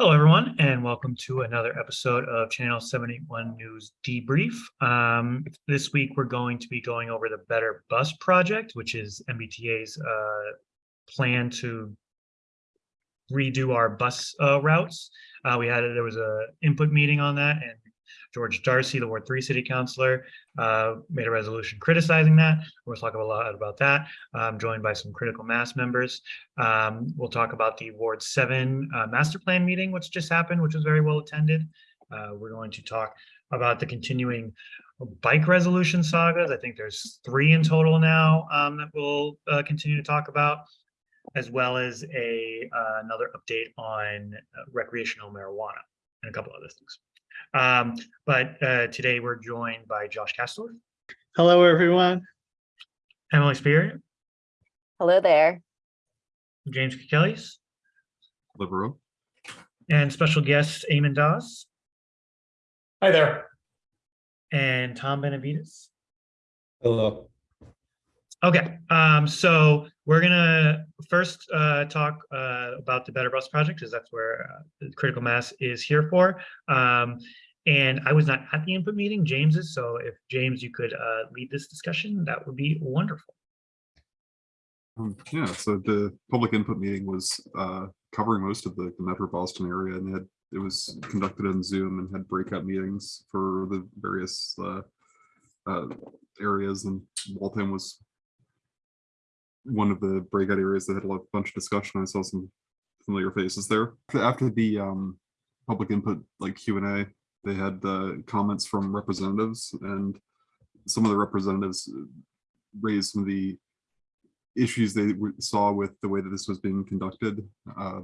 Hello, everyone, and welcome to another episode of Channel 781 News Debrief. Um, this week, we're going to be going over the Better Bus Project, which is MBTA's uh, plan to redo our bus uh, routes. Uh, we had, there was a input meeting on that, and George Darcy, the Ward 3 City Councilor, uh, made a resolution criticizing that. We'll talk a lot about that. I'm joined by some critical mass members. Um, we'll talk about the Ward 7 uh, master plan meeting, which just happened, which was very well attended. Uh, we're going to talk about the continuing bike resolution sagas. I think there's three in total now um, that we'll uh, continue to talk about, as well as a uh, another update on uh, recreational marijuana and a couple other things. Um, but uh, today we're joined by Josh Castor, Hello, everyone. Emily Spear, Hello there. James Kelly's, Libero. and special guest Eamon Dawes Hi there. and Tom Benavides. Hello. Okay, um, so we're gonna first uh, talk uh, about the Better Bus Project, because that's where uh, the critical mass is here for. Um, and I was not at the input meeting, James is, so if James, you could uh, lead this discussion, that would be wonderful. Um, yeah, so the public input meeting was uh, covering most of the, the Metro Boston area and had it was conducted on Zoom and had breakout meetings for the various uh, areas and Waltham was one of the breakout areas that had a lot, bunch of discussion. I saw some familiar faces there. After the um, public input like Q and A, they had uh, comments from representatives and some of the representatives raised some of the issues they saw with the way that this was being conducted, uh,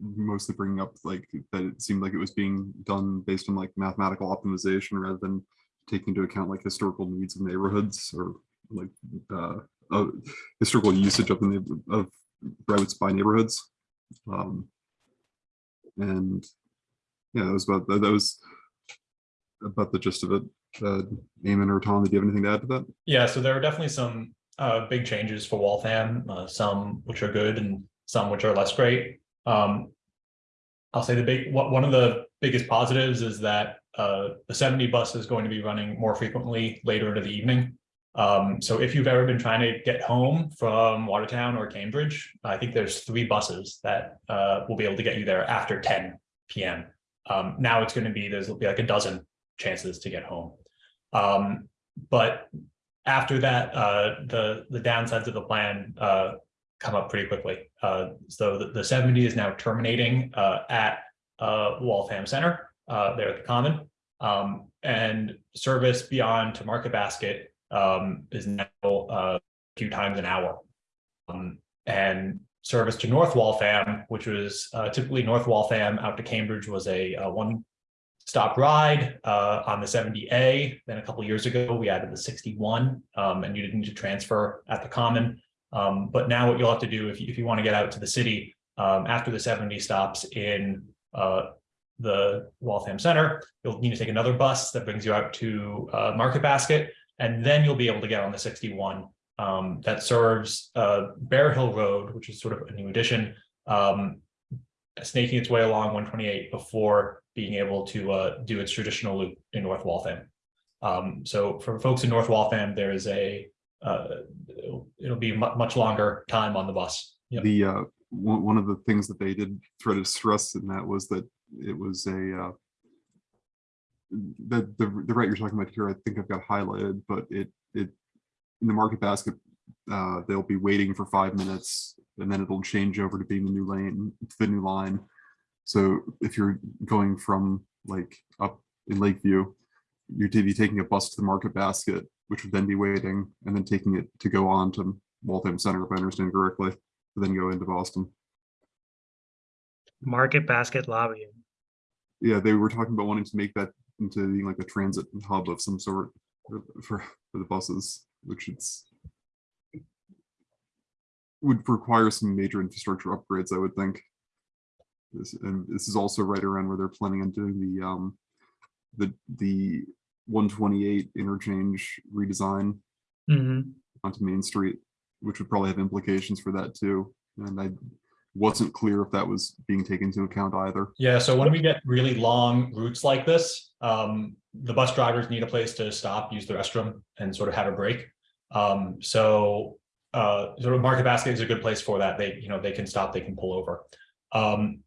mostly bringing up like that it seemed like it was being done based on like mathematical optimization rather than taking into account like historical needs of neighborhoods or like uh, uh, historical usage of the of routes by neighborhoods. Um, and yeah, that was about that, was about the gist of it. Uh, Eamon or Tom, did you have anything to add to that? Yeah, so there are definitely some uh big changes for Waltham, uh some which are good and some which are less great. Um. I'll say the big, one of the biggest positives is that uh the seventy bus is going to be running more frequently later into the evening. Um, so if you've ever been trying to get home from Watertown or Cambridge, I think there's three buses that uh will be able to get you there after ten PM. Um, now it's gonna be, there's be like a dozen chances to get home. Um, but after that, uh, the, the downsides of the plan, uh, come up pretty quickly. Uh, so the, the seventy is now terminating, uh, at, uh, Waltham Center, there at the Common. Um, and service beyond to Market Basket, um, is now, uh, a few times an hour. Um, and service to North Waltham, which was, uh, typically North Waltham out to Cambridge was a, uh, one stop ride uh, on the 70A. Then a couple years ago, we added the 61 um, and you didn't need to transfer at the common. Um, but now what you'll have to do if you, if you want to get out to the city um, after the 70 stops in uh, the Waltham Center, you'll need to take another bus that brings you out to uh, Market Basket. And then you'll be able to get on the 61 um, that serves uh, Bear Hill Road, which is sort of a new addition, um, snaking its way along 128 before being able to uh, do its traditional loop in North Waltham. Um, so for folks in North Waltham, there is a, uh, it'll, be much longer time on the bus. Yep. The, uh, one, one of the things that they did try to stress in that was that it was a, uh, the, the, the route you're talking about here, I think I've got highlighted, but it, it, in the market basket, uh, they'll be waiting for five minutes and then it'll change over to being the new lane, to the new line. So if you're going from like up in Lakeview, you'd be taking a bus to the market basket, which would then be waiting and then taking it to go on to Waltham Center, if I understand correctly, then go into Boston. Market basket lobbying. Yeah, they were talking about wanting to make that into being like a transit hub of some sort for, for for the buses, which it's would require some major infrastructure upgrades, I would think. This, and this is also right around where they're planning on doing the um the the 128 interchange redesign Mhm. onto Main Street, which would probably have implications for that too. And I wasn't clear if that was being taken into account either. Yeah, so when we get really long routes like this, um, the bus drivers need a place to stop, use the restroom and sort of have a break. Um, so, uh, sort of Market Basket is a good place for that. They, you know, they can stop, they can pull over. Um,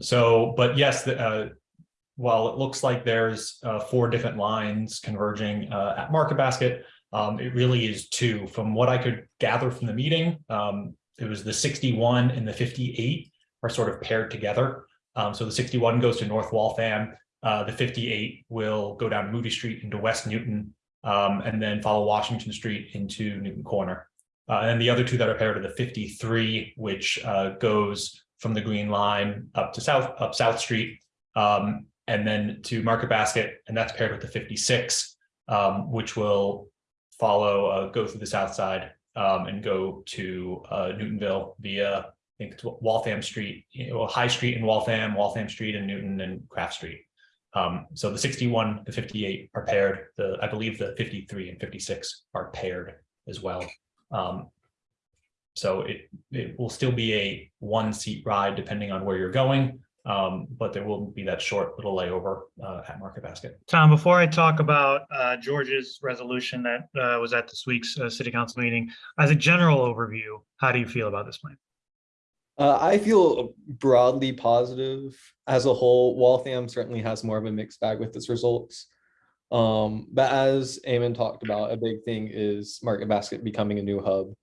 so, but yes, the, uh, while it looks like there's, uh, four different lines converging, uh, at Market Basket, um, it really is two. From what I could gather from the meeting, um, it was the sixty-one and the fifty-eight are sort of paired together. Um, so the sixty-one goes to North Waltham, the fifty-eight will go down Moody Street into West Newton, um, and then follow Washington Street into Newton Corner. Uh, and the other two that are paired are the fifty-three, which, uh, goes from the Green Line up to South, up South Street, um, and then to Market Basket, and that's paired with the fifty-six, um, which will follow, uh, go through the south side, um, and go to, uh, Newtonville via I think it's Waltham Street, you know, High Street in Waltham, Waltham Street in Newton and Craft Street. Um, so the sixty-one, the fifty-eight are paired, the, I believe the fifty-three and fifty-six are paired as well. Um, so it, it will still be a one-seat ride depending on where you're going. Um, but there will be that short little layover, uh, at Market Basket. Tom, before I talk about uh, George's resolution that uh, was at this week's uh, city council meeting, as a general overview, how do you feel about this plan? Uh, I feel broadly positive as a whole. Waltham certainly has more of a mixed bag with its results. Um, but as Eamon talked about, a big thing is Market Basket becoming a new hub.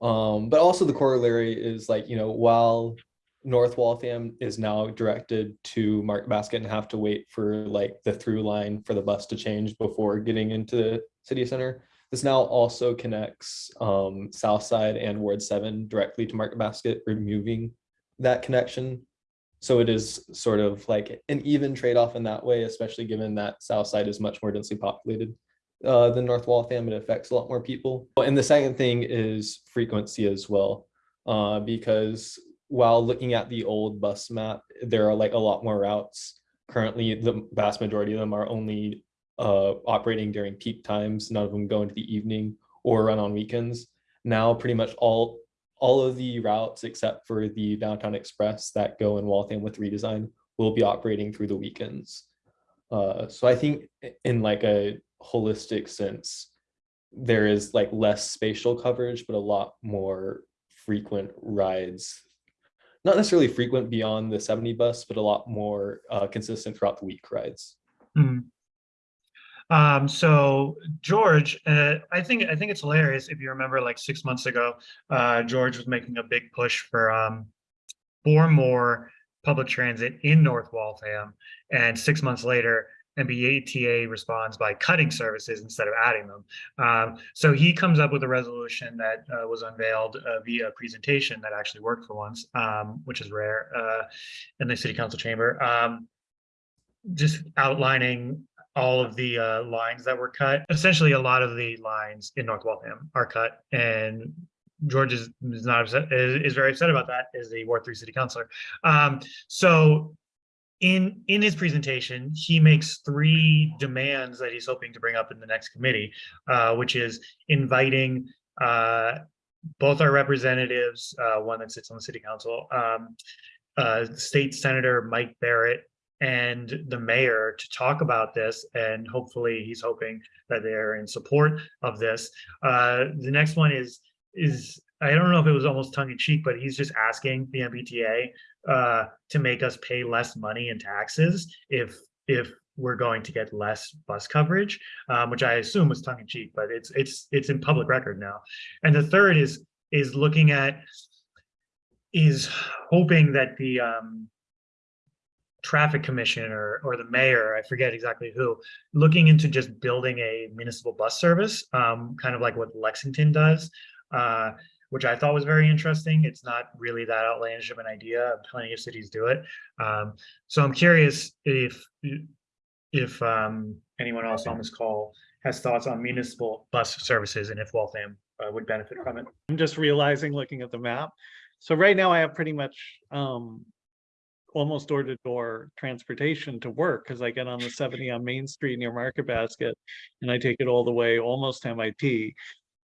Um, but also the corollary is like, you know, while North Waltham is now directed to Market Basket and have to wait for like the through line for the bus to change before getting into the city center. This now also connects um, South Side and Ward Seven directly to Market Basket, removing that connection. So it is sort of like an even trade-off in that way, especially given that South Side is much more densely populated uh, than North Waltham. It affects a lot more people. And the second thing is frequency as well, uh, because while looking at the old bus map, there are like a lot more routes. Currently, the vast majority of them are only uh, operating during peak times. None of them go into the evening or run on weekends. Now, pretty much all all of the routes except for the Downtown Express that go in Waltham with redesign will be operating through the weekends. Uh, so I think in like a holistic sense, there is like less spatial coverage, but a lot more frequent rides. Not necessarily frequent beyond the 70 bus, but a lot more uh, consistent throughout the week rides. Hmm. Um, so George, uh, I think, I think it's hilarious. If you remember like six months ago, uh, George was making a big push for, um, more public transit in North Waltham. And six months later, MBTA responds by cutting services instead of adding them. Um, so he comes up with a resolution that uh, was unveiled uh, via presentation that actually worked for once, um, which is rare uh, in the city council chamber. Um, just outlining all of the uh, lines that were cut. Essentially, a lot of the lines in North Waltham are cut, and George is, is not upset. Is, is very upset about that. Is the Ward Three City Councilor. Um, so, in in his presentation, he makes three demands that he's hoping to bring up in the next committee, uh, which is inviting uh, both our representatives, uh, one that sits on the city council, um, uh, State Senator Mike Barrett and the mayor to talk about this and hopefully he's hoping that they're in support of this. Uh, the next one is, is, I don't know if it was almost tongue in cheek, but he's just asking the MBTA uh, to make us pay less money in taxes if, if we're going to get less bus coverage, um, which I assume was tongue in cheek, but it's, it's, it's in public record now. And the third is, is looking at, is hoping that the, um, traffic commission or, or the mayor, I forget exactly who, looking into just building a municipal bus service, um, kind of like what Lexington does, uh, which I thought was very interesting. It's not really that outlandish of an idea. Plenty of cities do it. Um, so I'm curious if, if, um, anyone else on this call has thoughts on municipal bus services and if Waltham uh, would benefit from it. I'm just realizing, looking at the map. So right now I have pretty much um almost door to door transportation to work because I get on the seventy on Main Street near Market Basket and I take it all the way almost to MIT.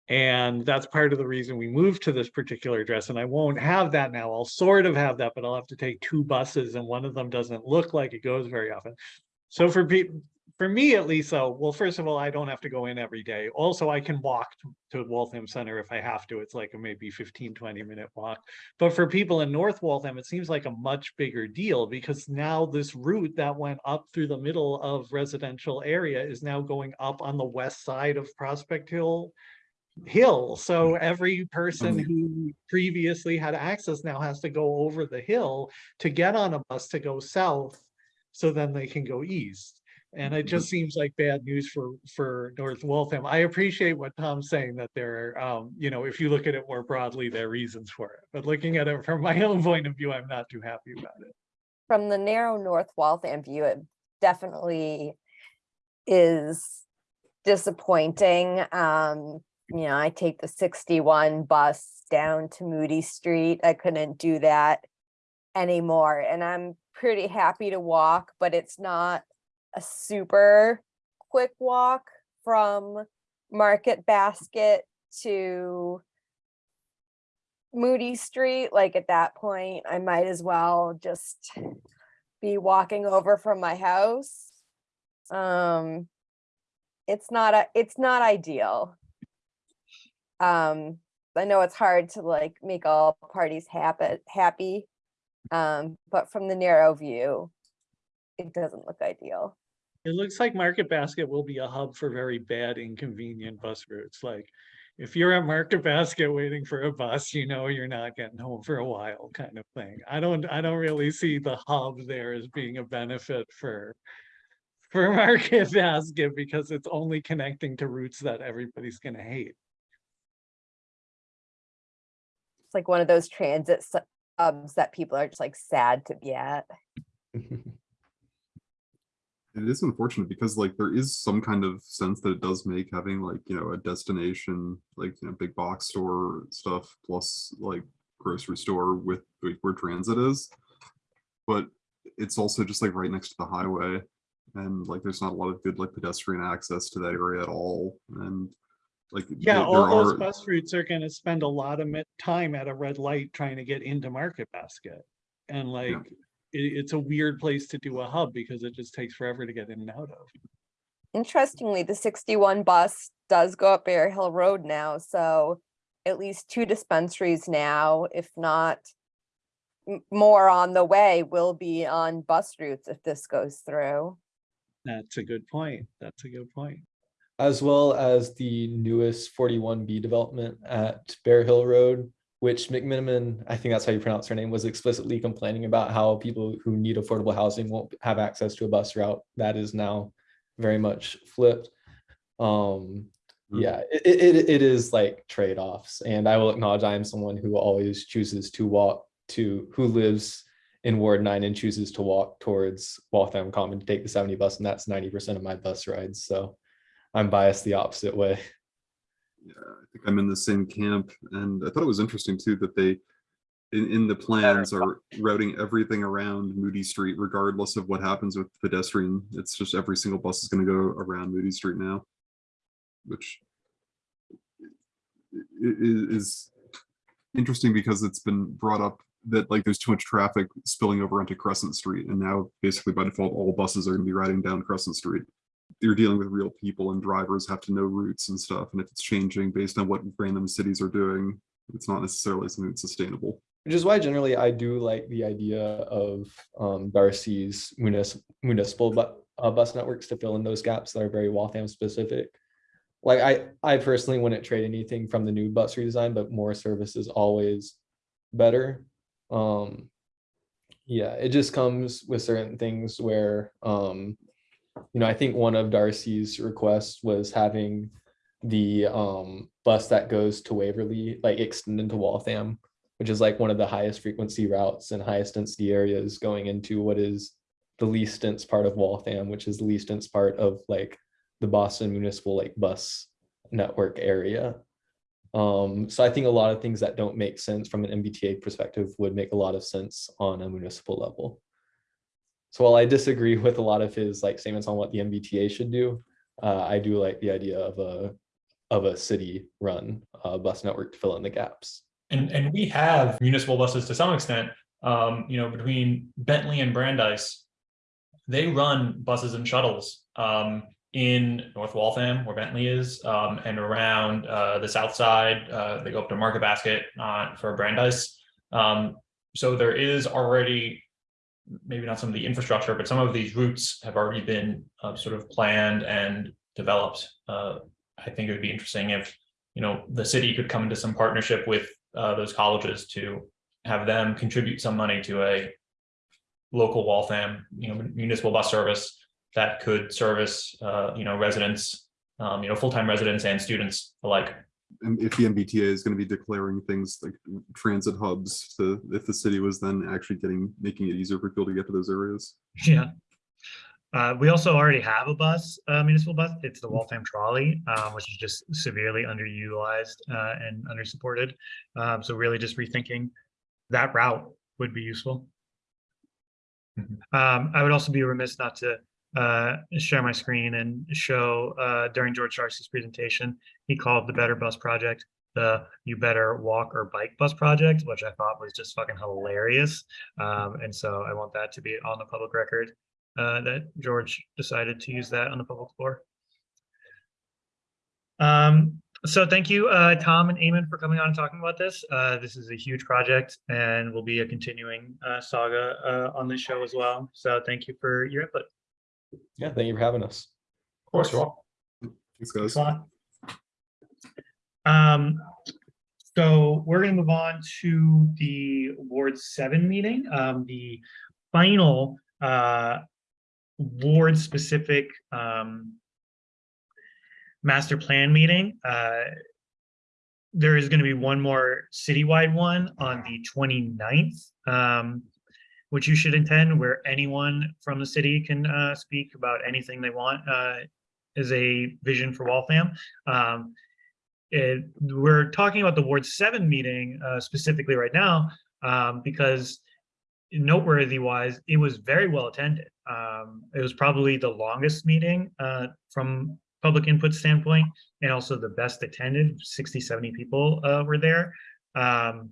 And that's part of the reason we moved to this particular address, and I won't have that now. I'll sort of have that, but I'll have to take two buses and one of them doesn't look like it goes very often. So for people, for me at least, though, well, first of all, I don't have to go in every day. Also, I can walk to- Waltham Center if I have to. It's like a maybe 15, 20 minute walk. But for people in North Waltham, it seems like a much bigger deal because now this route that went up through the middle of residential area is now going up on the west side of Prospect Hill hill. So every person Um, who previously had access now has to go over the hill to get on a bus to go south. So then they can go east. And it just seems like bad news for, for North Waltham. I appreciate what Tom's saying that there are, um, you know, if you look at it more broadly, there are reasons for it. But looking at it from my own point of view, I'm not too happy about it. From the narrow North Waltham view, it definitely is disappointing. Um, you know, I take the sixty-one bus down to Moody Street. I couldn't do that anymore, and I'm pretty happy to walk, but it's not a super quick walk from Market Basket to Moody Street, like at that point, I might as well just be walking over from my house. Um, it's not a, it's not ideal. Um, I know it's hard to like make all parties happy, happy. Um, but from the narrow view, it doesn't look ideal. It looks like Market Basket will be a hub for very bad inconvenient bus routes, like if you're at Market Basket waiting for a bus, you know you're not getting home for a while kind of thing. I don't, I don't really see the hub there as being a benefit for for Market Basket because it's only connecting to routes that everybody's gonna hate. It's like one of those transit hubs that people are just like sad to be at. It is unfortunate because like there is some kind of sense that it does make having like, you know, a destination, like, you know, big box store stuff plus like grocery store with like, where transit is. But it's also just like right next to the highway. And like there's not a lot of good like pedestrian access to that area at all. And like Yeah, there- all there those are- bus routes are gonna spend a lot of time at a red light trying to get into Market Basket. And like, it, it's a weird place to do a hub because it just takes forever to get in and out of. Interestingly, the sixty-one bus does go up Bear Hill Road now, so at least two dispensaries now, if not more on the way, will be on bus routes if this goes through. That's a good point. That's a good point. as well as the newest forty-one B development at Bear Hill Road, which McMenimen, I think that's how you pronounce her name, was explicitly complaining about how people who need affordable housing won't have access to a bus route. That is now very much flipped. Um, Mhm. yeah, it, it, it is like trade-offs, and I will acknowledge I am someone who always chooses to walk to, who lives in Ward nine and chooses to walk towards Waltham Common to take the seventy bus, and that's ninety percent of my bus rides, so I'm biased the opposite way. Yeah, I think I'm in the same camp, and I thought it was interesting too that they, in, in the plans are routing everything around Moody Street regardless of what happens with pedestrian. It's just every single bus is gonna go around Moody Street now. Which is interesting because it's been brought up that like there's too much traffic spilling over onto Crescent Street, and now basically by default, all buses are gonna be riding down Crescent Street you're dealing with real people and drivers have to know routes and stuff. And if it's changing based on what random cities are doing, it's not necessarily something that's sustainable. Which is why generally I do like the idea of um, Darcy's municipal bu- uh, bus networks to fill in those gaps that are very Waltham specific. Like I, I personally wouldn't trade anything from the new bus redesign, but more service is always better. Um, yeah, it just comes with certain things where, um, you know, I think one of Darcy's requests was having the um, bus that goes to Waverly, like extend into Waltham which is like one of the highest frequency routes and highest density areas going into what is the least dense part of Waltham, which is the least dense part of like the Boston municipal like bus network area. Um, so I think a lot of things that don't make sense from an MBTA perspective would make a lot of sense on a municipal level. So while I disagree with a lot of his like statements on what the MBTA should do, uh, I do like the idea of a of a city run uh, bus network to fill in the gaps. And, and we have municipal buses to some extent, um, you know, between Bentley and Brandeis. They run buses and shuttles, um, in North Waltham where Bentley is, um, and around, uh, the south side, uh, they go up to Market Basket, uh, for Brandeis. Um, so there is already, maybe not some of the infrastructure, but some of these routes have already been, uh, sort of planned and developed. Uh, I think it would be interesting if, you know, the city could come into some partnership with uh, those colleges to have them contribute some money to a local Waltham, you know, municipal bus service that could service, uh, you know, residents, um, you know, full-time residents and students alike. And if the MBTA is going to be declaring things like transit hubs to, if the city was then actually getting, making it easier for people to get to those areas. Yeah. Uh, we also already have a bus, uh, municipal bus. It's the Waltham Trolley, um, which is just severely underutilized, uh, and undersupported. Um, so really just rethinking that route would be useful. Mhm. Um, I would also be remiss not to, uh, share my screen and show, uh, during George Darcy's presentation, he called the Better Bus Project the You Better Walk or Bike Bus Project, which I thought was just fucking hilarious. Um, and so I want that to be on the public record uh, that George decided to use that on the public floor. Um, so thank you, uh, Tom and Eamon for coming on and talking about this. Uh, this is a huge project and will be a continuing uh, saga uh, on this show as well. So thank you for your input. Yeah, thank you for having us. Of course, you're welcome. Thanks, guys. Thanks a lot. Um, so we're gonna move on to the Ward Seven meeting, um, the final, uh, ward-specific, um, master plan meeting. Uh, there is gonna be one more citywide one on the 29th, um, which you should attend, where anyone from the city can, uh, speak about anything they want, uh, as a vision for Waltham. Um, it, we're talking about the Ward Seven meeting uh, specifically right now um, because noteworthy wise, it was very well attended. Um, it was probably the longest meeting uh, from public input standpoint and also the best attended 60, 70 people uh, were there. Um,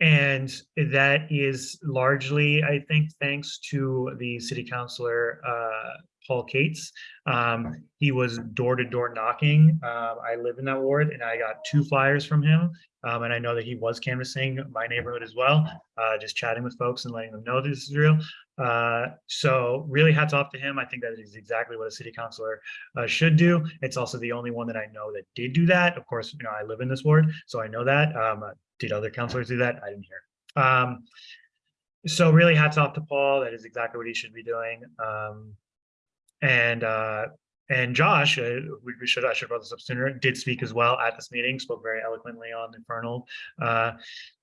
and that is largely, I think, thanks to the city councilor, uh, Paul Cates. Um, he was door to door knocking. Um, I live in that ward and I got two flyers from him. Um, and I know that he was canvassing my neighborhood as well, uh, just chatting with folks and letting them know this is real. Uh, so really hats off to him. I think that is exactly what a city councilor uh, should do. It's also the only one that I know that did do that. Of course, you know, I live in this ward, so I know that. Um, uh, did other councilors do that? I didn't hear. Um, so really hats off to Paul. That is exactly what he should be doing. Um, and uh, and Josh, uh, we, should I should have brought this up sooner. Did speak as well at this meeting. Spoke very eloquently on the Fernald uh,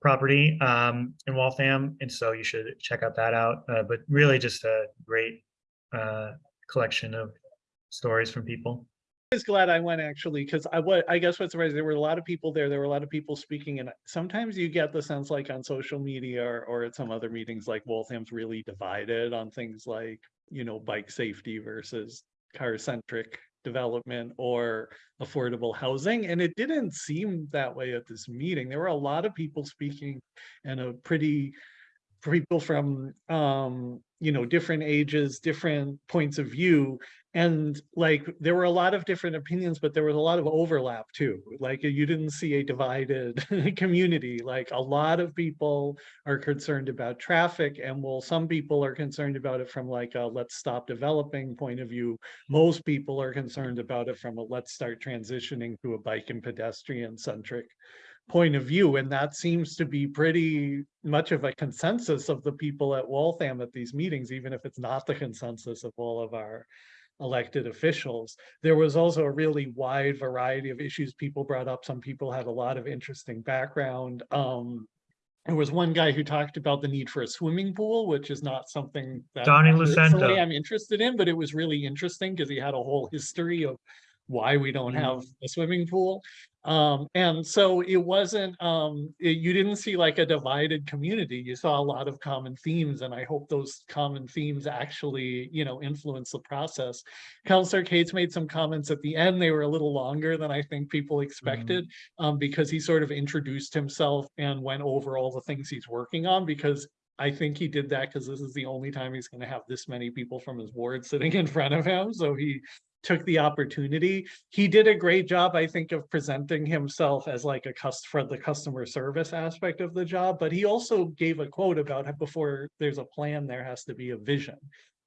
property um, in Waltham, and so you should check out that out. Uh, but really, just a great uh, collection of stories from people. I was glad I went actually, because I what I guess what's surprising, there were a lot of people there. There were a lot of people speaking, and sometimes you get the sense like on social media or, or at some other meetings, like Waltham's really divided on things like, you know, bike safety versus car centric development or affordable housing. And it didn't seem that way at this meeting. There were a lot of people speaking and a pretty people from um you know different ages different points of view and like there were a lot of different opinions but there was a lot of overlap too like you didn't see a divided community like a lot of people are concerned about traffic and well some people are concerned about it from like a let's stop developing point of view. Most people are concerned about it from a let's start transitioning to a bike and pedestrian centric point of view and that seems to be pretty much of a consensus of the people at Waltham at these meetings even if it's not the consensus of all of our elected officials. There was also a really wide variety of issues people brought up. Some people had a lot of interesting background. Um, there was one guy who talked about the need for a swimming pool, which is not something that Donnie I'm interested in, but it was really interesting because he had a whole history of why we don't Mhm. have a swimming pool. Um, and so it wasn't, um, it- you didn't see like a divided community. You saw a lot of common themes and I hope those common themes actually, you know, influence the process. Councilor Cates made some comments at the end. They were a little longer than I think people expected. Um, because he sort of introduced himself and went over all the things he's working on because I think he did that because this is the only time he's gonna have this many people from his ward sitting in front of him. So he took the opportunity. He did a great job, I think, of presenting himself as like a cust for the customer service aspect of the job, but he also gave a quote about before there's a plan, there has to be a vision.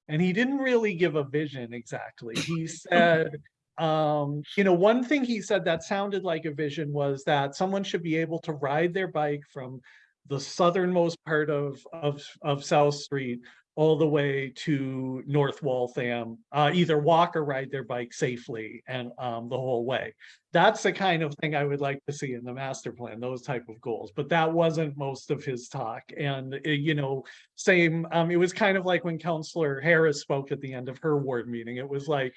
And he didn't really give a vision exactly. He said, um, you know, one thing he said that sounded like a vision was that someone should be able to ride their bike from the southernmost part of, of, of South Street all the way to North Waltham, uh, either walk or ride their bike safely and, um, the whole way. That's the kind of thing I would like to see in the master plan, those type of goals, but that wasn't most of his talk. And, uh, you know, same, um, it was kind of like when Councilor Harris spoke at the end of her ward meeting. It was like,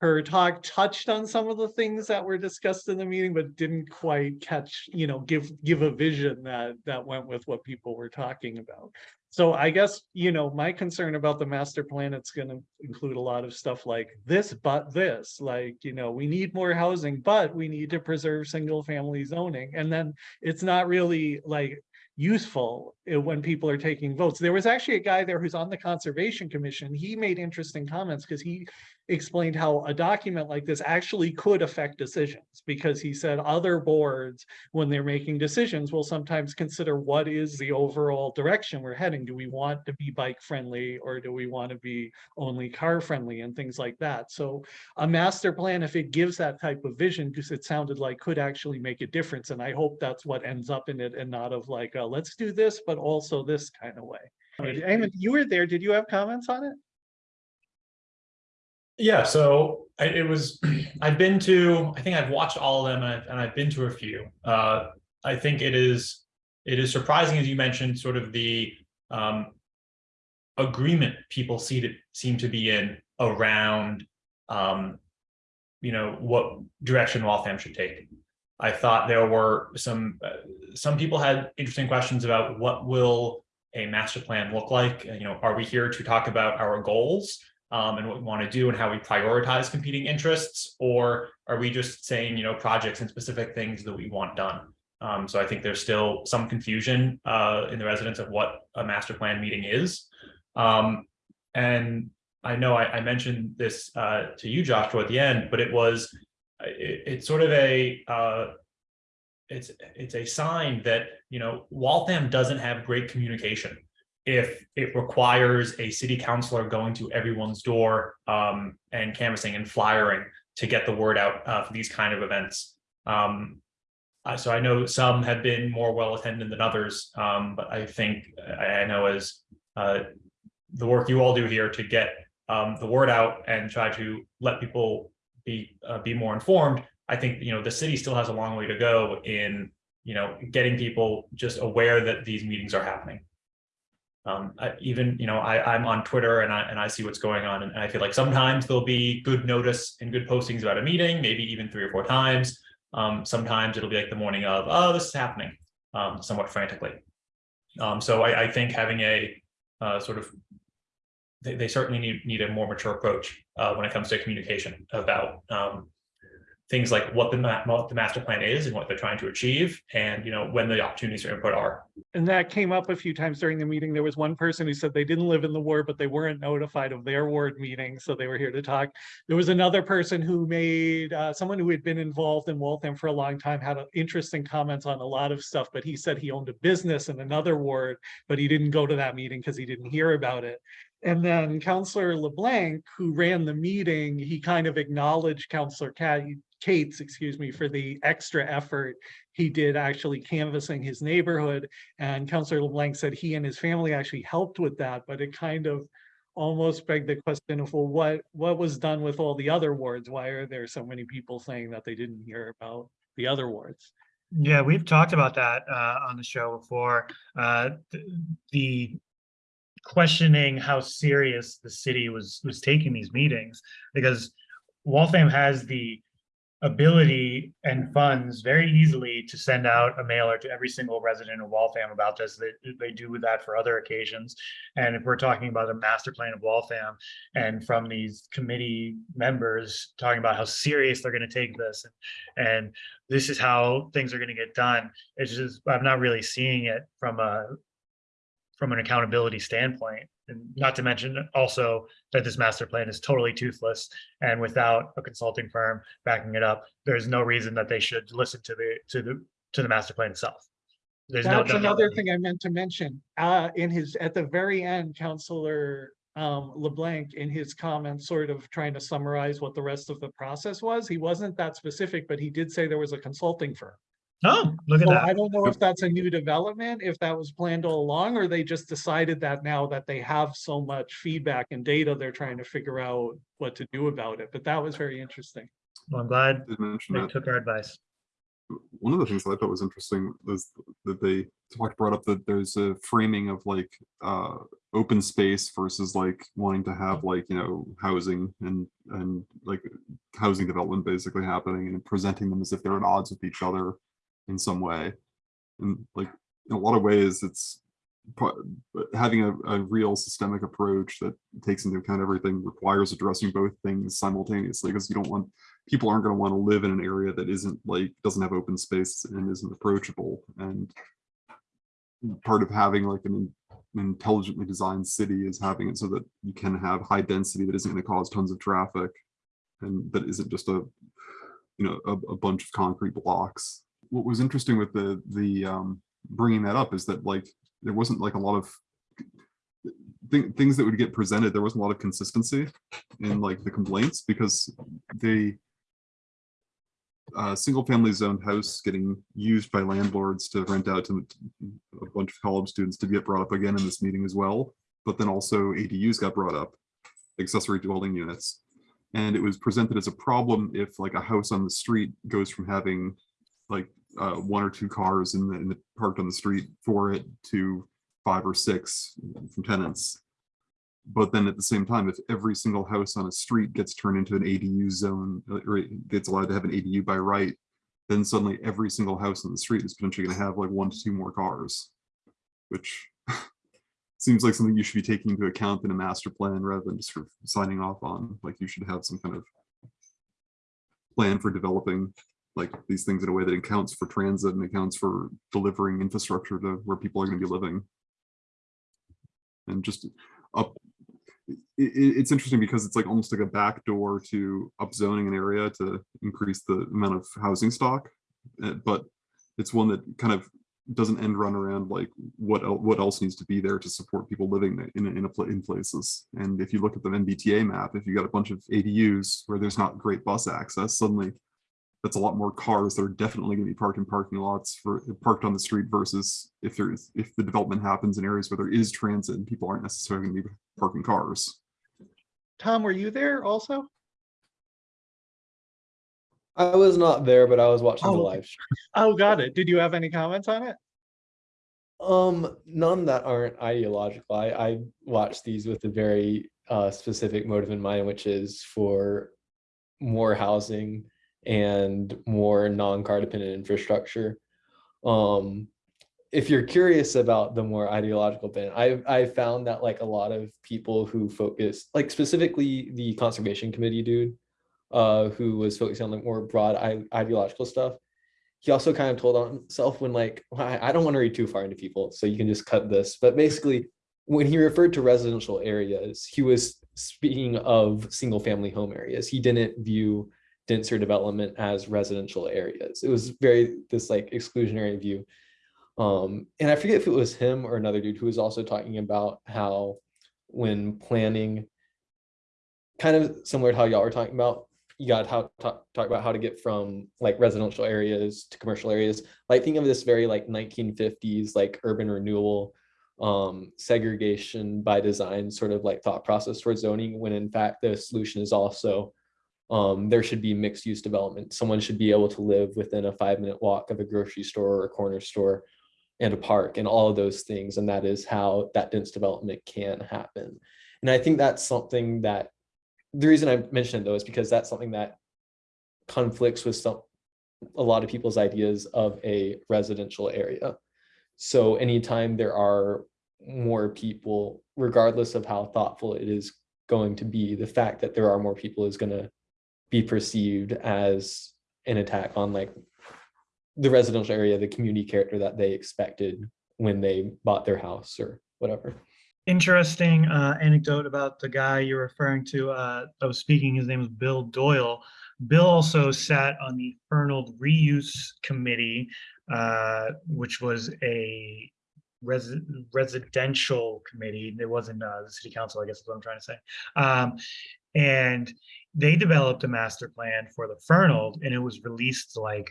her talk touched on some of the things that were discussed in the meeting, but didn't quite catch, you know, give, give a vision that, that went with what people were talking about. So I guess, you know, my concern about the master plan, it's gonna include a lot of stuff like this, but this, like, you know, we need more housing, but we need to preserve single family zoning. And then it's not really like useful uh, when people are taking votes. There was actually a guy there who's on the Conservation Commission. He made interesting comments because he explained how a document like this actually could affect decisions because he said other boards, when they're making decisions, will sometimes consider what is the overall direction we're heading. Do we want to be bike friendly or do we want to be only car friendly and things like that? So a master plan, if it gives that type of vision, because it sounded like could actually make a difference. And I hope that's what ends up in it and not of like, uh, let's do this, but also this kind of way. Eamon, you were there. Did you have comments on it? Yeah, so I, it was, I've been to, I think I've watched all of them and I've, and I've been to a few. Uh, I think it is, it is surprising, as you mentioned, sort of the um, agreement people see to, seem to be in around, um, you know, what direction Waltham should take. I thought there were some, uh, some people had interesting questions about what will a master plan look like? You know, are we here to talk about our goals? Um, and what we want to do and how we prioritize competing interests, or are we just saying, you know, projects and specific things that we want done? Um, so I think there's still some confusion uh, in the residents of what a master plan meeting is. Um, and I know I, I mentioned this uh, to you, Joshua, at the end, but it was, it, it's sort of a, uh, it's, it's a sign that, you know, Waltham doesn't have great communication if it requires a city councilor going to everyone's door um, and canvassing and flyering to get the word out uh, for these kind of events. Um, so I know some have been more well attended than others, um, but I think I, I know as uh, the work you all do here to get um, the word out and try to let people be uh, be more informed. I think you know the city still has a long way to go in you know getting people just aware that these meetings are happening um, I, even, you know, I, I'm on Twitter and I, and I see what's going on and I feel like sometimes there'll be good notice and good postings about a meeting, maybe even three or four times. Um, sometimes it'll be like the morning of, oh, this is happening, um, somewhat frantically. Um, so I, I think having a uh, sort of, they, they certainly need, need a more mature approach uh, when it comes to communication about um, things like what the, what the master plan is and what they're trying to achieve and, you know, when the opportunities for input are. And that came up a few times during the meeting. There was one person who said they didn't live in the ward, but they weren't notified of their ward meeting, so they were here to talk. There was another person who made, uh, someone who had been involved in Waltham for a long time, had interesting comments on a lot of stuff, but he said he owned a business in another ward, but he didn't go to that meeting because he didn't hear about it. And then Councilor LeBlanc, who ran the meeting, he kind of acknowledged Councilor Cat, Cates, excuse me, for the extra effort he did actually canvassing his neighborhood. And Councillor LeBlanc said he and his family actually helped with that, but it kind of almost begged the question of, well, what, what was done with all the other wards? Why are there so many people saying that they didn't hear about the other wards? Yeah, we've talked about that uh, on the show before. Uh, th- the questioning how serious the city was was taking these meetings because Waltham has the ability and funds very easily to send out a mailer to every single resident of Waltham about this. They, they do with that for other occasions. And if we're talking about a master plan of Waltham and from these committee members talking about how serious they're going to take this and this is how things are going to get done. It's just, I'm not really seeing it from a, from an accountability standpoint. And not to mention also that this master plan is totally toothless and without a consulting firm backing it up, there's no reason that they should listen to the, to the, to the master plan itself. There's no. That's another thing I meant to mention, uh, in his, at the very end, Councilor um, LeBlanc, in his comments, sort of trying to summarize what the rest of the process was. He wasn't that specific, but he did say there was a consulting firm. Oh, look at So I don't know if that's a new development, if that was planned all along, or they just decided that now that they have so much feedback and data, they're trying to figure out what to do about it. But that was very interesting. Well, I'm glad Did mention they that. took our advice. one of the things that I thought was interesting was that they talked brought up that there's a framing of like uh open space versus like wanting to have like, you know, housing and and like housing development basically happening and presenting them as if they're at odds with each other in some way. And like in a lot of ways, it's having a, a real systemic approach that takes into account everything requires addressing both things simultaneously because you don't want people aren't going to want to live in an area that isn't like doesn't have open space and isn't approachable and part of having like an, intelligently designed city is having it so that you can have high density that isn't going to cause tons of traffic and that isn't just a you know a, a bunch of concrete blocks what was interesting with the the um bringing that up is that like there wasn't like a lot of thi- things that would get presented there wasn't a lot of consistency in like the complaints because they uh, single family zoned house getting used by landlords to rent out to a bunch of college students to get brought up again in this meeting as well. But then also ADUs got brought up, accessory dwelling units. And it was presented as a problem if like a house on the street goes from having like uh, one or two cars in the, in the parked on the street for it to five or six from tenants. But then at the same time, if every single house on a street gets turned into an ADU zone, uh, or gets allowed to have an ADU by right, then suddenly every single house on the street is potentially going to have like one to two more cars, which seems like something you should be taking into account in a master plan rather than just sort of signing off on. Like you should have some kind of plan for developing like these things in a way that accounts for transit and accounts for delivering infrastructure to where people are going to be living. And just up, i- i- it's interesting because it's like almost like a backdoor to upzoning an area to increase the amount of housing stock. uh, But it's one that kind of doesn't end run around like what, el- what else needs to be there to support people living in, in, a in places. And if you look at the MBTA map, if you got a bunch of ADUs where there's not great bus access, suddenly that's a lot more cars that are definitely going to be parked in parking lots for parked on the street versus if there's if the development happens in areas where there is transit and people aren't necessarily going to be parking cars. Tom, were you there also? I was not there, but I was watching the Oh, live. stream. Oh, got it. Did you have any comments on it? Um, none that aren't ideological. I, I watch these with a very uh, specific motive in mind, which is for more housing and more non-car dependent infrastructure. Um, if you're curious about the more ideological bent, I I found that like a lot of people who focus, like specifically the conservation committee dude, uh, who was focusing on the more broad ideological stuff, he also kind of told on himself when like I don't want to read too far into people so you can just cut this but basically when he referred to residential areas he was speaking of single family home areas he didn't view denser development as residential areas. It was very this like exclusionary view. Um and i forget if it was him or another dude who was also talking about how when planning kind of similar to how y'all were talking about you got how talk, talk about how to get from like residential areas to commercial areas. Like think of this very like 1950s like urban renewal um segregation by design sort of like thought process towards zoning when in fact the solution is also um there should be mixed use development. Someone should be able to live within a five minute walk of a grocery store or a corner store and a park and all of those things. And that is how that dense development can happen. And i think that's something that the reason I mentioned it though is because that's something that conflicts with some, a lot of people's ideas of a residential area. So anytime there are more people, regardless of how thoughtful it is going to be, the fact that there are more people is gonna be perceived as an attack on like the residential area, the community character that they expected when they bought their house or whatever. Interesting uh, anecdote about the guy you're referring to. Uh, I was speaking, his name is Bill Doyle. Bill also sat on the Fernald Reuse Committee, uh, which was a resi- residential committee. It wasn't uh, the city council, I guess is what I'm trying to say. Um, and they developed a master plan for the Fernald and it was released like,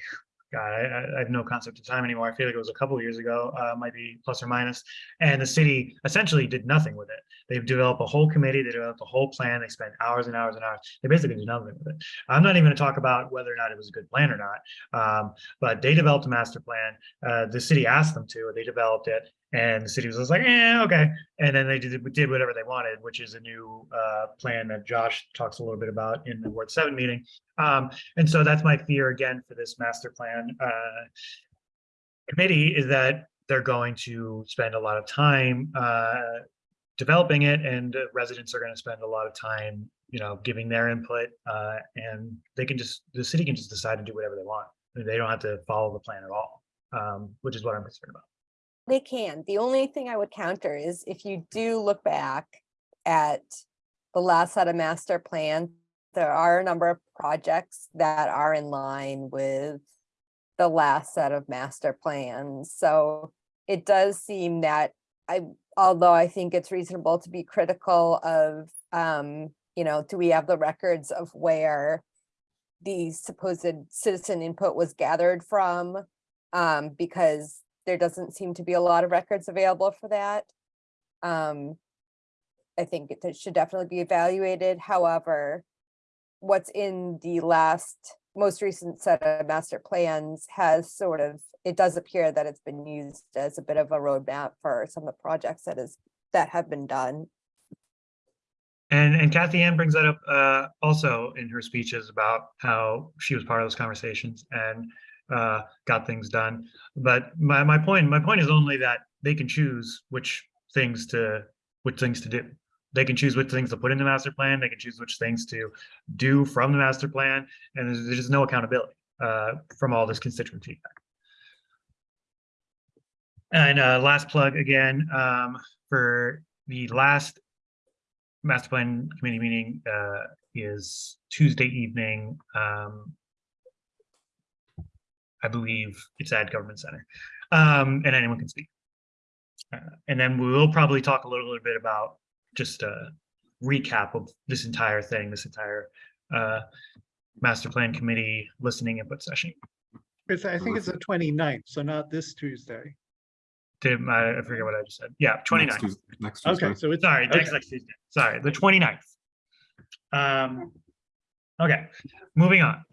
God, I, I- have no concept of time anymore. I feel like it was a couple years ago, uh, might be plus or minus. And the city essentially did nothing with it. They've developed a whole committee, they developed a whole plan, they spent hours and hours and hours. They basically did nothing with it. I'm not even gonna talk about whether or not it was a good plan or not. Um, but they developed a master plan. Uh, the city asked them to, they developed it. And the city was like, eh, okay. And then they did, did whatever they wanted, which is a new uh, plan that Josh talks a little bit about in the Ward seven meeting. Um, and so that's my fear again for this master plan uh, committee is that they're going to spend a lot of time uh, developing it and residents are going to spend a lot of time, you know, giving their input uh, and they can just, the city can just decide to do whatever they want. They don't have to follow the plan at all, um, which is what I'm concerned about. They can. The only thing I would counter is if you do look back at the last set of master plan, there are a number of projects that are in line with the last set of master plans. So it does seem that I, although I think it's reasonable to be critical of, um, you know, do we have the records of where the supposed citizen input was gathered from? Um, because there doesn't seem to be a lot of records available for that. Um, I think it should definitely be evaluated. However, what's in the last, most recent set of master plans has sort of, it does appear that it's been used as a bit of a roadmap for some of the projects that is, that have been done. And, and Kathy Ann brings that up uh, also in her speeches about how she was part of those conversations and uh, got things done. But my, my point, my point is only that they can choose which things to, which things to do. They can choose which things to put in the master plan. They can choose which things to do from the master plan. And there's, there's just no accountability uh, from all this constituent feedback. And uh, last plug again, um, for the last master plan committee meeting uh, is Tuesday evening. Um, I believe it's at Government Center, um, and anyone can speak. Uh, and then we will probably talk a little, little bit about just a recap of this entire thing, this entire uh, master plan committee listening input session. It's, I think it's the 29th, so not this Tuesday. Did I, I forget what I just said. Yeah, 29th. Next Tues- Next Tuesday. Okay, so it's, Sorry, next next Tuesday. Sorry, the 29th. Um, okay, moving on.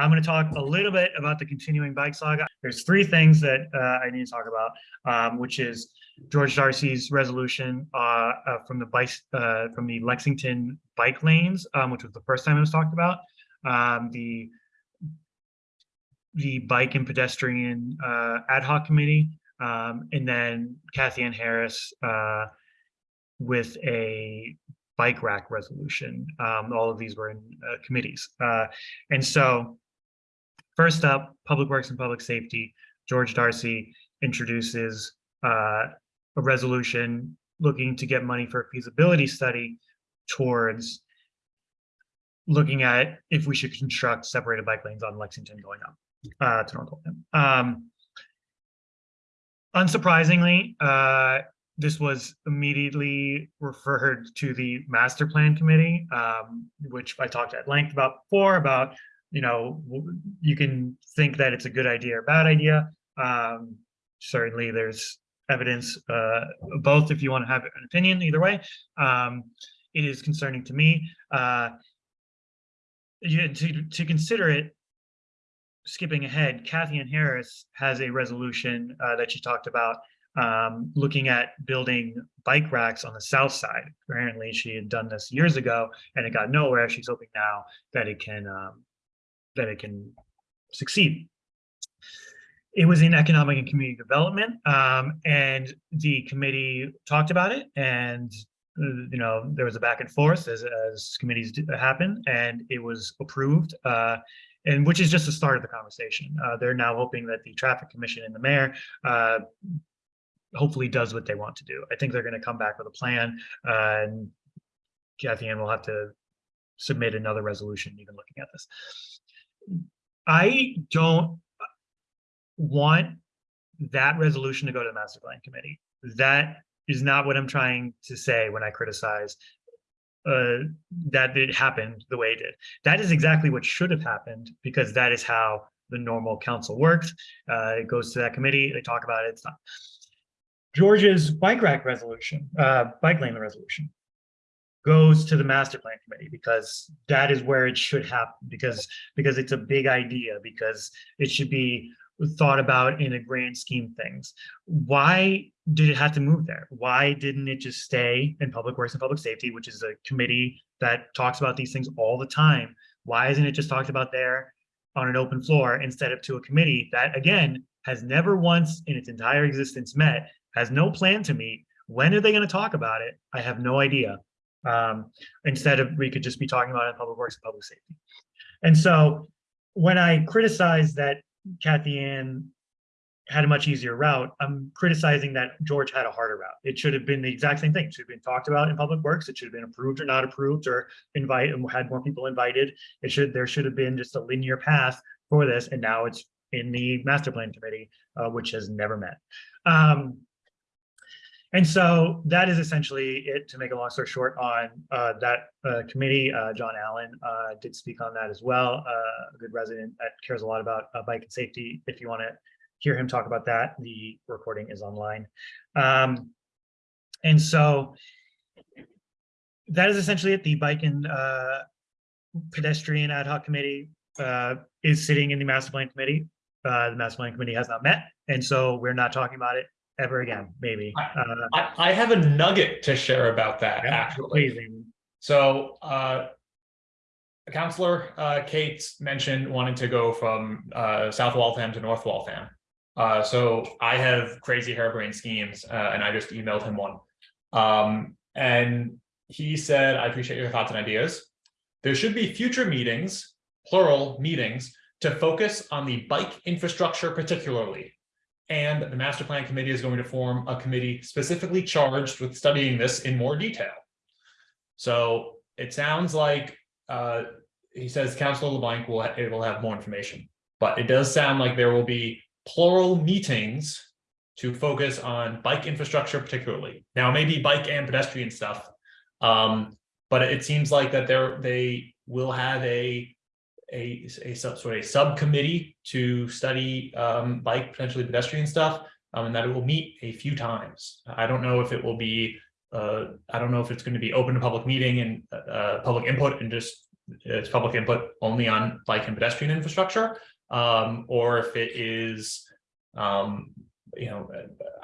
I'm going to talk a little bit about the continuing bike saga. There's three things that uh, I need to talk about, um, which is George Darcy's resolution uh, uh, from the bike uh, from the Lexington bike lanes, um, which was the first time it was talked about. Um, the the bike and pedestrian uh, ad hoc committee, um, and then Kathy Ann Harris uh, with a bike rack resolution. Um, all of these were in uh, committees. Uh, and so first up, Public Works and Public Safety, George Darcy introduces uh, a resolution looking to get money for a feasibility study towards looking at if we should construct separated bike lanes on Lexington going up uh, to North. Um, unsurprisingly, uh, this was immediately referred to the master plan committee, um, which I talked at length about before about, you know, you can think that it's a good idea or bad idea. Um, certainly there's evidence, uh, both if you want to have an opinion, either way. Um, it is concerning to me. Uh, you, to, to consider it, skipping ahead, Kathy Ann Harris has a resolution uh, that she talked about um, looking at building bike racks on the south side. Apparently, she had done this years ago and it got nowhere. She's hoping now that it can um, that it can succeed. It was in economic and community development, um, and the committee talked about it and you know, there was a back and forth as, as committees happen and it was approved. Uh, and which is just the start of the conversation. Uh, they're now hoping that the traffic commission and the mayor, uh, hopefully does what they want to do. I think they're going to come back with a plan, uh, and Kathy Ann will have to submit another resolution even looking at this. I don't want that resolution to go to the master plan committee. That is not what I'm trying to say when I criticize uh, that it happened the way it did. That is exactly what should have happened because that is how the normal council works. Uh, it goes to that committee, they talk about it, it's not. George's bike rack resolution, uh, bike lane resolution goes to the master plan committee because that is where it should happen because because it's a big idea because it should be thought about in a grand scheme things. Why did it have to move there? Why didn't it just stay in public works and public safety, which is a committee that talks about these things all the time? Why isn't it just talked about there on an open floor instead of to a committee that again has never once in its entire existence met, has no plan to meet? When are they going to talk about it? I have no idea. Um, instead of we could just be talking about it in public works and public safety. And so when I criticize that Kathy Ann had a much easier route. I'm criticizing that George had a harder route. It should have been the exact same thing. It should have been talked about in public works. It should have been approved or not approved or invite and had more people invited. It should there should have been just a linear path for this. And now it's in the master plan committee, uh, which has never met. Um, and so that is essentially it to make a long story short on uh, that uh, committee. Uh, John Allen uh, did speak on that as well. Uh, a good resident that cares a lot about uh, bike and safety. If you want to hear him talk about that, the recording is online. Um, and so that is essentially it. The bike and pedestrian ad hoc committee is sitting in the master plan committee. The master plan committee has not met, and so we're not talking about it ever again, maybe. Uh, I, I have a nugget to share about that, yeah, actually. please, So, uh, Councilor, uh, Kate mentioned wanting to go from, uh, South Waltham to North Waltham. Uh, so I have crazy harebrained schemes, uh, and I just emailed him one. Um, and he said, I appreciate your thoughts and ideas. There should be future meetings, plural meetings, to focus on the bike infrastructure particularly. And the master plan committee is going to form a committee specifically charged with studying this in more detail. So it sounds like, uh, he says Councilor LeBlanc will, it will have more information, but it does sound like there will be plural meetings to focus on bike infrastructure particularly. Now, maybe bike and pedestrian stuff. Um, but it seems like that there, they will have a, a, a sub, sort of a subcommittee to study, um, bike potentially pedestrian stuff. Um, and that it will meet a few times. I don't know if it will be uh, I don't know if it's going to be open to public meeting and uh, public input and just it's public input only on bike and pedestrian infrastructure, um, or if it is, um, you know,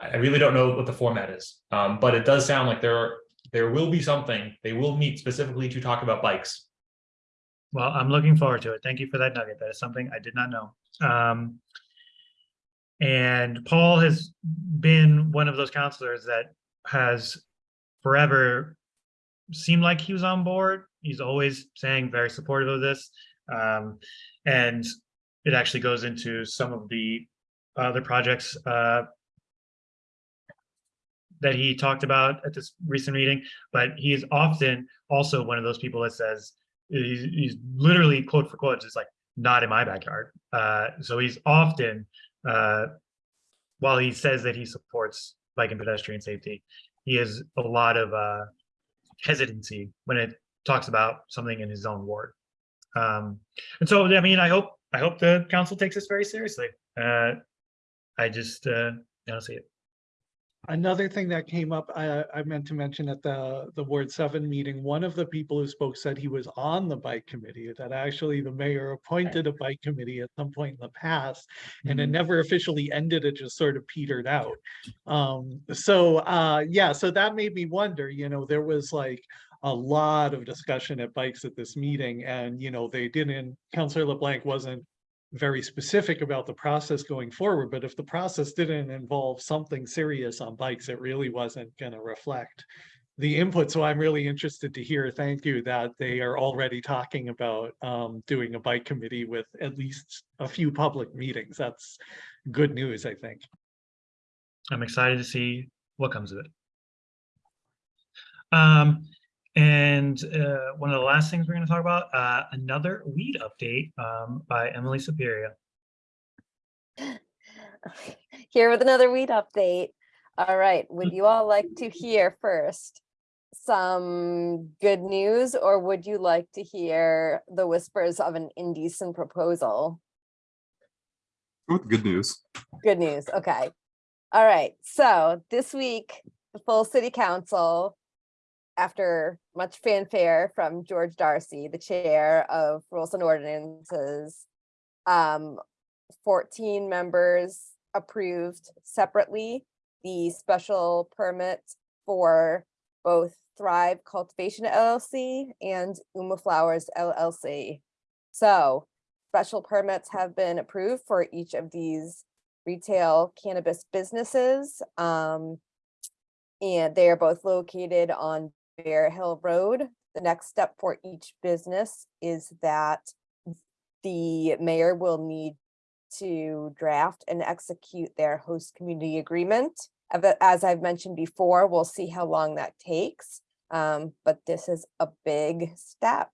I I really don't know what the format is. Um, but it does sound like there there will be something. They will meet specifically to talk about bikes. Well, I'm looking forward to it. Thank you for that nugget. That is something I did not know. Um, and Paul has been one of those councilors that has forever seemed like he was on board. He's always saying very supportive of this. Um, and it actually goes into some of the other projects uh, that he talked about at this recent meeting, but he is often also one of those people that says, he's, he's literally quote for quote, just like, not in my backyard. Uh, so he's often, uh, while he says that he supports bike and pedestrian safety, he has a lot of uh, hesitancy when it talks about something in his own ward. Um, and so, I mean, I hope I hope the council takes this very seriously. Uh, I just uh, I don't see it. Another thing that came up, I, I meant to mention at the, the Ward Seven meeting, one of the people who spoke said he was on the bike committee, that actually the mayor appointed a bike committee at some point in the past, and it Mhm. never officially ended, it just sort of petered out. Um, so, uh, yeah, so that made me wonder, you know, there was like, a lot of discussion at bikes at this meeting and, you know, they didn't, Councillor LeBlanc wasn't very specific about the process going forward, but if the process didn't involve something serious on bikes, it really wasn't gonna reflect the input. So I'm really interested to hear, thank you, that they are already talking about um, doing a bike committee with at least a few public meetings. That's good news, I think. I'm excited to see what comes of it. Um, and uh, one of the last things we're going to talk about, uh, another weed update um, by Emily Superior. Here with another weed update. All right, would you all like to hear first some good news or would you like to hear the whispers of an indecent proposal? Go good news. Good news, okay. All right, so this week, the full city council, after much fanfare from George Darcy, the chair of Rules and Ordinances, um, fourteen members approved separately the special permit for both Thrive Cultivation LLC and Uma Flowers LLC. So special permits have been approved for each of these retail cannabis businesses. Um, and they are both located on Bear Hill Road. The next step for each business is that the mayor will need to draft and execute their host community agreement. As I've mentioned before, we'll see how long that takes. Um, but this is a big step.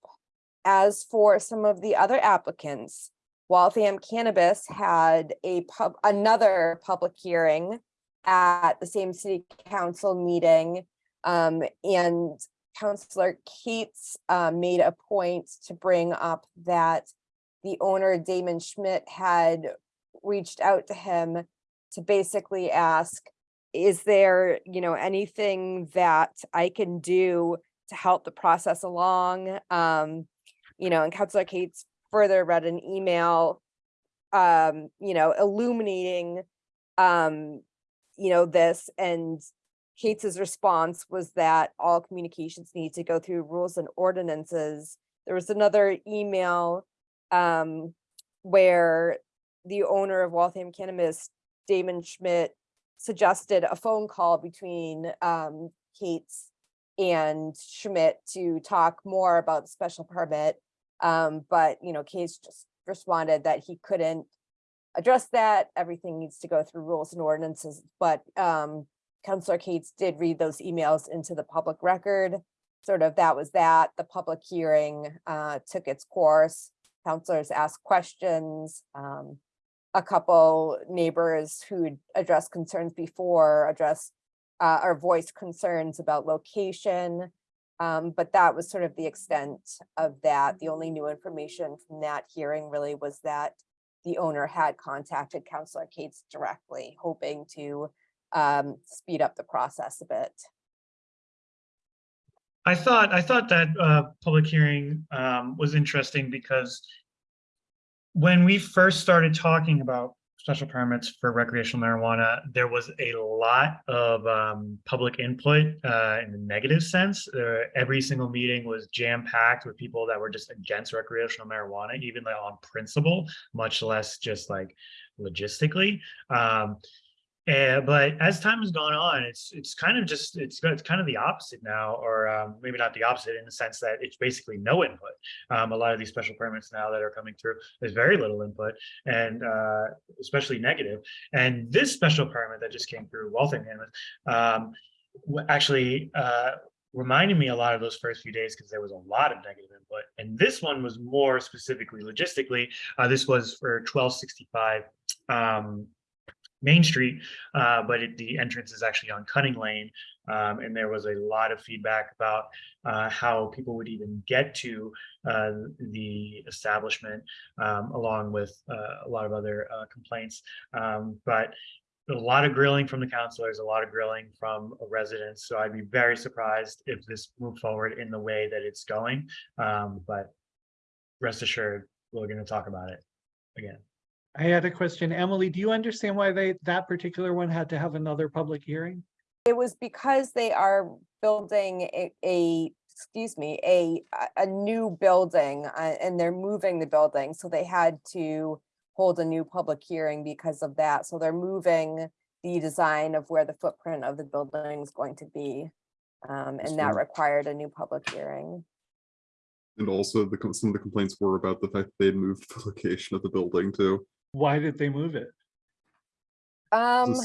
As for some of the other applicants, Waltham Cannabis had a pub, another public hearing at the same city council meeting. Um, and Councilor Katz uh, made a point to bring up that the owner Damon Schmidt had reached out to him to basically ask, is there, you know, anything that I can do to help the process along? Um, you know, and Councilor Katz further read an email, um, you know, illuminating, um, you know, this and Katz's response was that all communications need to go through rules and ordinances. There was another email, um, where the owner of Waltham Cannabis, Damon Schmidt, suggested a phone call between, um, Katz and Schmidt to talk more about the special permit. Um, but, you know, Case just responded that he couldn't address that. Everything needs to go through rules and ordinances, but, um, Councilor Katz did read those emails into the public record. Sort of that was that. The public hearing, uh, took its course. Councilors asked questions. Um, a couple neighbors who'd addressed concerns before addressed, uh, or voiced concerns about location. Um, but that was sort of the extent of that. The only new information from that hearing really was that the owner had contacted Councilor Katz directly, hoping to um, speed up the process a bit. I thought, I thought that uh, public hearing um, was interesting because when we first started talking about special permits for recreational marijuana, there was a lot of um, public input uh, in the negative sense. Every single meeting was jam-packed with people that were just against recreational marijuana, even like on principle, much less just like logistically. Um, and, but as time has gone on, it's it's kind of just it's it's kind of the opposite now, or um, maybe not the opposite in the sense that it's basically no input. Um, a lot of these special permits now that are coming through, there's very little input, and uh, especially negative. And this special permit that just came through Cannabis, um, actually uh, reminded me a lot of those first few days because there was a lot of negative input. And this one was more specifically logistically. Uh, this was for 1265. Um, Main Street, uh, but it, the entrance is actually on Cunning Lane. Um, and there was a lot of feedback about uh, how people would even get to uh, the establishment, um, along with uh, a lot of other uh, complaints. Um, but a lot of grilling from the councilors, a lot of grilling from residents. So I'd be very surprised if this moved forward in the way that it's going. Um, but rest assured, we're going to talk about it again. I had a question. Emily, do you understand why they, that particular one had to have another public hearing? It was because they are building a, a excuse me, a, a- a new building, uh, and they're moving the building, so they had to hold a new public hearing because of that. So they're moving the design of where the footprint of the building is going to be. Um, and that required a new public hearing. And also the, some of the complaints were about the fact that they had moved the location of the building too. Why did they move it? Um,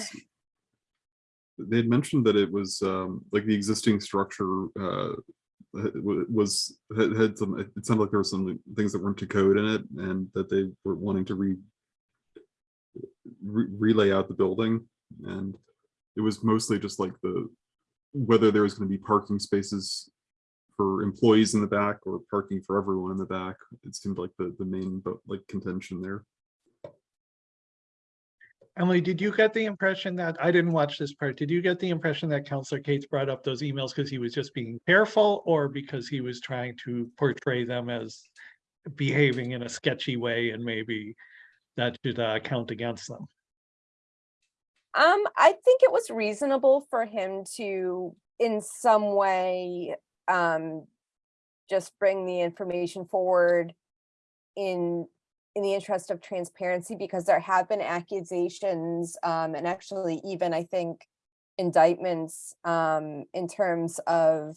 They had mentioned that it was um like the existing structure uh was had had some, it sounded like there were some things that weren't to code in it and that they were wanting to re re- relay out the building and it was mostly just like the whether there was going to be parking spaces for employees in the back or parking for everyone in the back. It seemed like the the main but like contention there. Emily, did you get the impression that, I didn't watch this part, did you get the impression that Councilor Katz brought up those emails because he was just being careful or because he was trying to portray them as behaving in a sketchy way and maybe that should uh, count against them? Um, I think it was reasonable for him to, in some way, um, just bring the information forward in, in the interest of transparency, because there have been accusations, um, and actually even, I think, indictments, um, in terms of,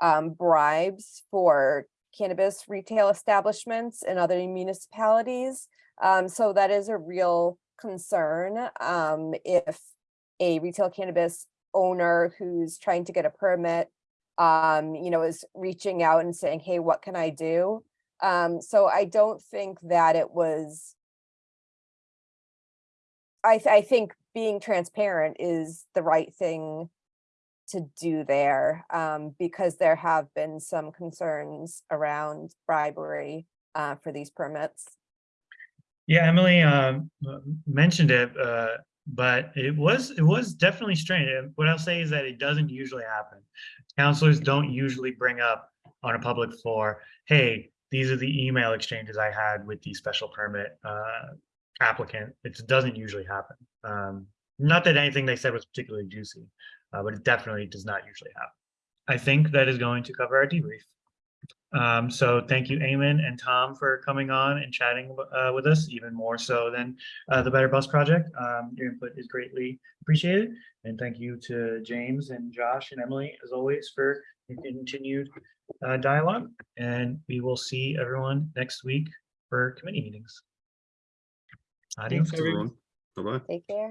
um, bribes for cannabis retail establishments in other municipalities. Um, so that is a real concern, um, if a retail cannabis owner who's trying to get a permit, um, you know, is reaching out and saying, hey, what can I do? Um, so I don't think that it was. I, th- I think being transparent is the right thing to do there, um, because there have been some concerns around bribery, uh, for these permits. Yeah, Emily uh, mentioned it, uh, but it was, it was definitely strange. What I'll say is that it doesn't usually happen. Councilors don't usually bring up on a public floor, hey, these are the email exchanges I had with the special permit uh, applicant. It doesn't usually happen. Um, Not that anything they said was particularly juicy, uh, but it definitely does not usually happen. I think that is going to cover our debrief. Um, so thank you, Eamon and Tom, for coming on and chatting uh, with us, even more so than uh, the Better Bus Project. Um, your input is greatly appreciated. And thank you to James and Josh and Emily, as always, for your continued uh, dialogue. And we will see everyone next week for committee meetings. Adios. Thanks, everyone. Everyone, bye-bye. Take care.